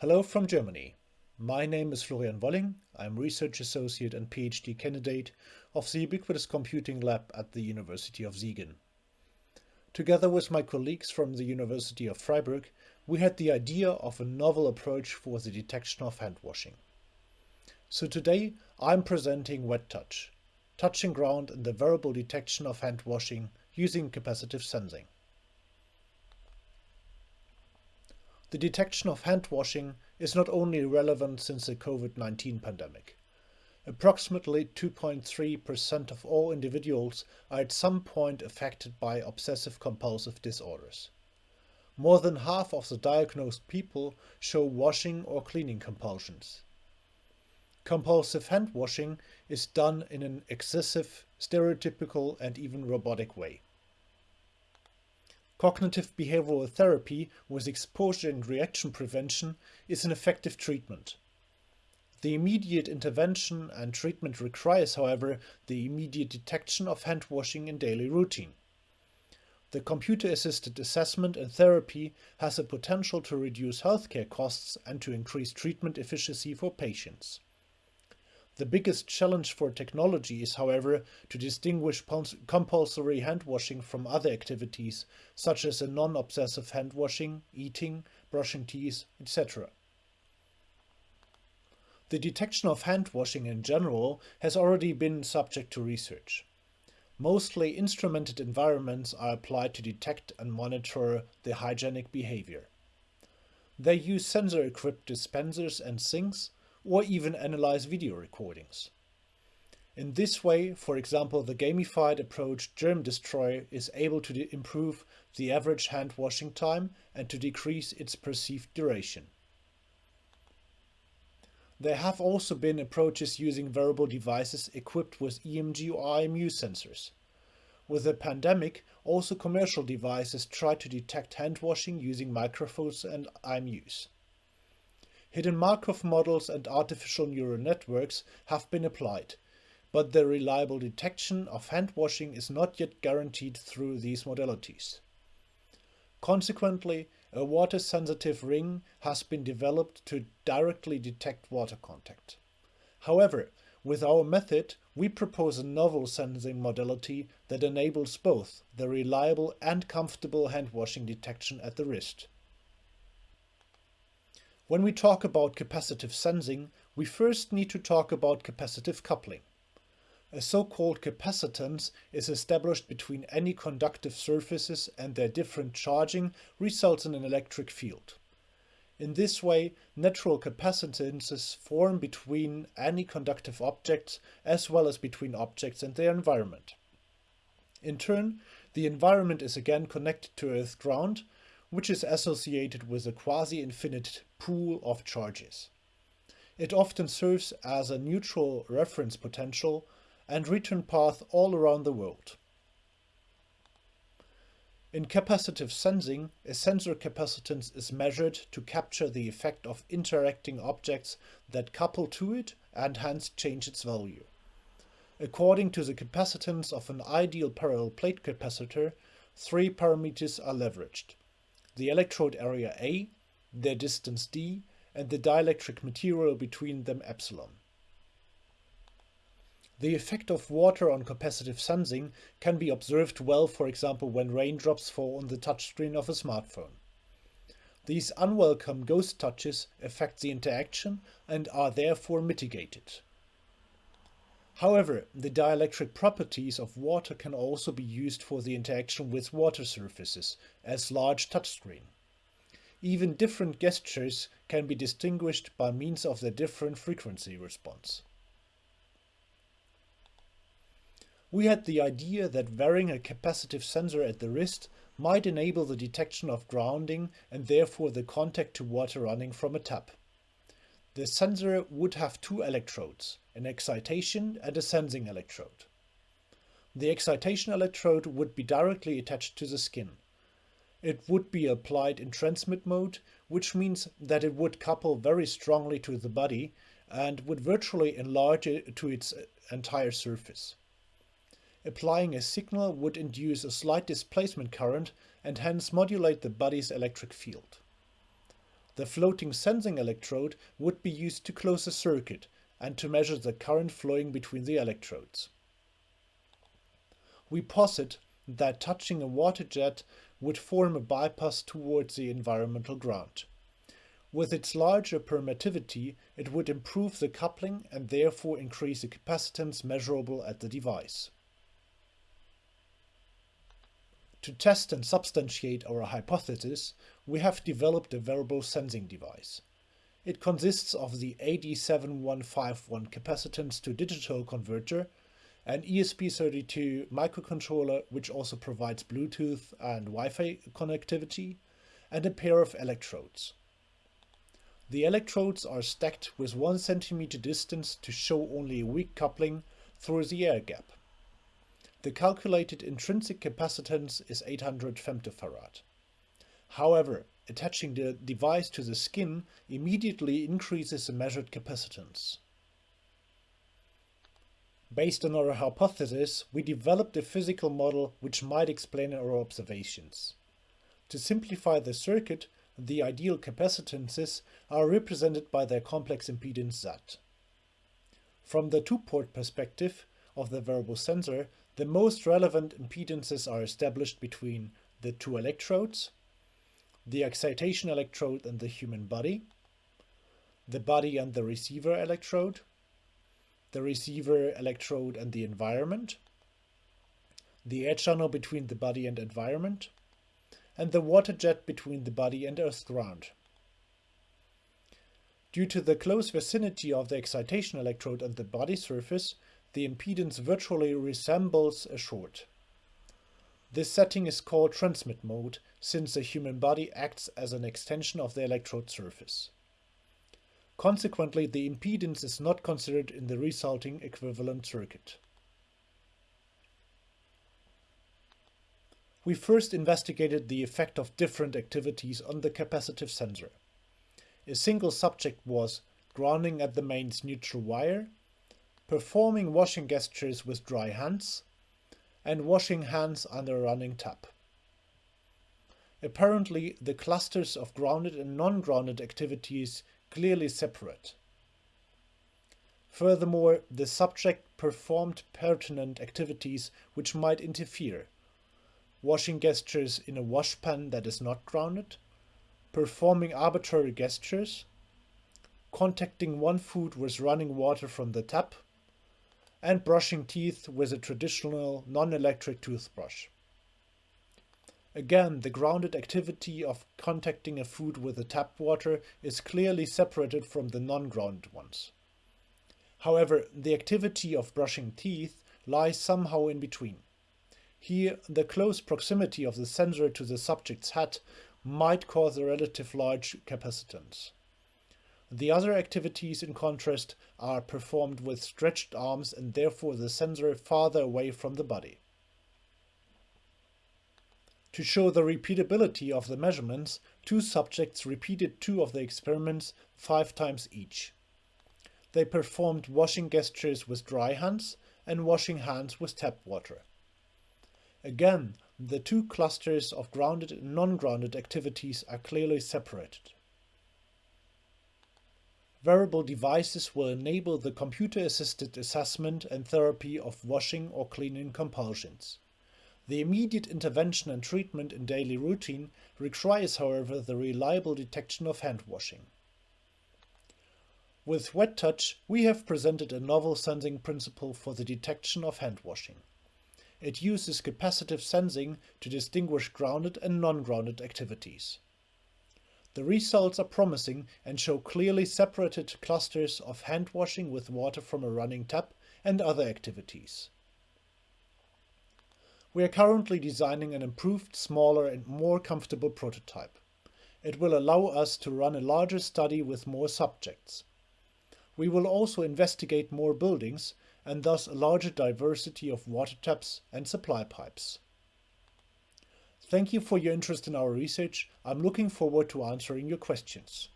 Hello from Germany. My name is Florian Wolling. I'm Research Associate and PhD candidate of the Ubiquitous Computing Lab at the University of Siegen. Together with my colleagues from the University of Freiburg, we had the idea of a novel approach for the detection of hand washing. So today I'm presenting Wet Touch, touching ground in the wearable detection of hand washing using capacitive sensing. The detection of hand washing is not only relevant since the COVID-19 pandemic. Approximately 2.3% of all individuals are at some point affected by obsessive-compulsive disorders. More than half of the diagnosed people show washing or cleaning compulsions. Compulsive hand washing is done in an excessive, stereotypical and even robotic way. Cognitive behavioral therapy with exposure and reaction prevention is an effective treatment. The immediate intervention and treatment requires, however, the immediate detection of hand washing in daily routine. The computer-assisted assessment and therapy has the potential to reduce healthcare costs and to increase treatment efficiency for patients. The biggest challenge for technology is, however, to distinguish compulsory hand washing from other activities, such as a non-obsessive hand washing, eating, brushing teeth, etc. The detection of hand washing in general has already been subject to research. Mostly instrumented environments are applied to detect and monitor the hygienic behavior. They use sensor-equipped dispensers and sinks or even analyze video recordings. In this way, for example, the gamified approach Germ Destroyer is able to improve the average hand washing time and to decrease its perceived duration. There have also been approaches using wearable devices equipped with EMG or IMU sensors. With the pandemic, also commercial devices try to detect hand washing using microphones and IMUs. Hidden Markov models and artificial neural networks have been applied, but the reliable detection of hand washing is not yet guaranteed through these modalities. Consequently, a water-sensitive ring has been developed to directly detect water contact. However, with our method, we propose a novel sensing modality that enables both the reliable and comfortable hand washing detection at the wrist. When we talk about capacitive sensing, we first need to talk about capacitive coupling. A so-called capacitance is established between any conductive surfaces and their different charging results in an electric field. In this way, natural capacitances form between any conductive objects as well as between objects and their environment. In turn, the environment is again connected to Earth ground, which is associated with a quasi-infinite pool of charges. It often serves as a neutral reference potential and return path all around the world. In capacitive sensing, a sensor capacitance is measured to capture the effect of interacting objects that couple to it and hence change its value. According to the capacitance of an ideal parallel plate capacitor, three parameters are leveraged the electrode area A, their distance d, and the dielectric material between them epsilon. The effect of water on capacitive sensing can be observed well for example when raindrops fall on the touchscreen of a smartphone. These unwelcome ghost touches affect the interaction and are therefore mitigated. However, the dielectric properties of water can also be used for the interaction with water surfaces, as large touchscreen. Even different gestures can be distinguished by means of their different frequency response. We had the idea that wearing a capacitive sensor at the wrist might enable the detection of grounding and therefore the contact to water running from a tap. The sensor would have two electrodes, an excitation and a sensing electrode. The excitation electrode would be directly attached to the skin. It would be applied in transmit mode, which means that it would couple very strongly to the body and would virtually enlarge it to its entire surface. Applying a signal would induce a slight displacement current and hence modulate the body's electric field. The floating sensing electrode would be used to close a circuit and to measure the current flowing between the electrodes. We posit that touching a water jet would form a bypass towards the environmental ground. With its larger permittivity, it would improve the coupling and therefore increase the capacitance measurable at the device. To test and substantiate our hypothesis, we have developed a wearable sensing device. It consists of the AD7151 capacitance to digital converter, an ESP32 microcontroller which also provides Bluetooth and Wi-Fi connectivity, and a pair of electrodes. The electrodes are stacked with 1 cm distance to show only a weak coupling through the air gap. The calculated intrinsic capacitance is 800 femtofarad. However, attaching the device to the skin immediately increases the measured capacitance. Based on our hypothesis, we developed a physical model which might explain our observations. To simplify the circuit, the ideal capacitances are represented by their complex impedance Z. From the two-port perspective of the wearable sensor, the most relevant impedances are established between the two electrodes, the excitation electrode and the human body, the body and the receiver electrode, the receiver electrode and the environment, the air channel between the body and environment, and the water jet between the body and earth ground. Due to the close vicinity of the excitation electrode and the body surface, the impedance virtually resembles a short. This setting is called transmit mode, since the human body acts as an extension of the electrode surface. Consequently, the impedance is not considered in the resulting equivalent circuit. we first investigated the effect of different activities on the capacitive sensor. A single subject was grounding at the mains neutral wire, performing washing gestures with dry hands, and washing hands under a running tap. Apparently, the clusters of grounded and non-grounded activities clearly separate. Furthermore, the subject performed pertinent activities which might interfere, washing gestures in a washpan that is not grounded, performing arbitrary gestures, contacting one foot with running water from the tap, and brushing teeth with a traditional non-electric toothbrush. Again, the grounded activity of contacting a food with the tap water is clearly separated from the non-grounded ones. However, the activity of brushing teeth lies somehow in between. Here, the close proximity of the sensor to the subject's head might cause a relative large capacitance. The other activities, in contrast, are performed with stretched arms and therefore the sensor farther away from the body. To show the repeatability of the measurements, two subjects repeated two of the experiments five times each. They performed washing gestures with dry hands and washing hands with tap water. Again, the two clusters of grounded and non-grounded activities are clearly separated. Wearable devices will enable the computer-assisted assessment and therapy of washing or cleaning compulsions. The immediate intervention and treatment in daily routine requires, however, the reliable detection of hand washing. With Wet Touch, we have presented a novel sensing principle for the detection of hand washing. It uses capacitive sensing to distinguish grounded and non-grounded activities. The results are promising and show clearly separated clusters of hand washing with water from a running tap and other activities. We are currently designing an improved, smaller and more comfortable prototype. It will allow us to run a larger study with more subjects. We will also investigate more buildings and thus a larger diversity of water taps and supply pipes. Thank you for your interest in our research. I'm looking forward to answering your questions.